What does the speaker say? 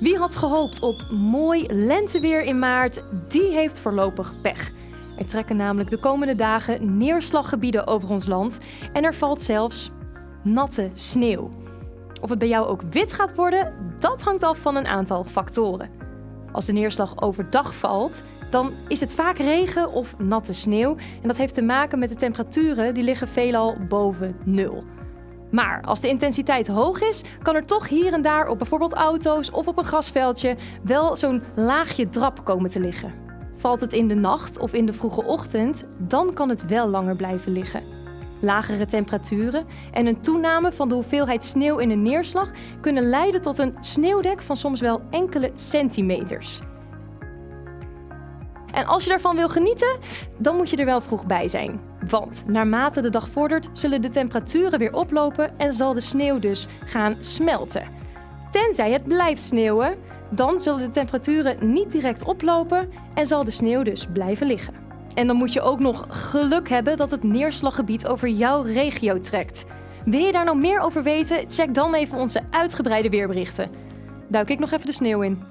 Wie had gehoopt op mooi lenteweer in maart, die heeft voorlopig pech. Er trekken namelijk de komende dagen neerslaggebieden over ons land en er valt zelfs natte sneeuw. Of het bij jou ook wit gaat worden, dat hangt af van een aantal factoren. Als de neerslag overdag valt, dan is het vaak regen of natte sneeuw. En dat heeft te maken met de temperaturen, die liggen veelal boven nul. Maar als de intensiteit hoog is, kan er toch hier en daar op bijvoorbeeld auto's of op een grasveldje wel zo'n laagje drap komen te liggen. Valt het in de nacht of in de vroege ochtend, dan kan het wel langer blijven liggen. Lagere temperaturen en een toename van de hoeveelheid sneeuw in een neerslag kunnen leiden tot een sneeuwdek van soms wel enkele centimeters. En als je daarvan wil genieten, dan moet je er wel vroeg bij zijn. Want naarmate de dag vordert, zullen de temperaturen weer oplopen en zal de sneeuw dus gaan smelten. Tenzij het blijft sneeuwen, dan zullen de temperaturen niet direct oplopen en zal de sneeuw dus blijven liggen. En dan moet je ook nog geluk hebben dat het neerslaggebied over jouw regio trekt. Wil je daar nog meer over weten? Check dan even onze uitgebreide weerberichten. Duik ik nog even de sneeuw in.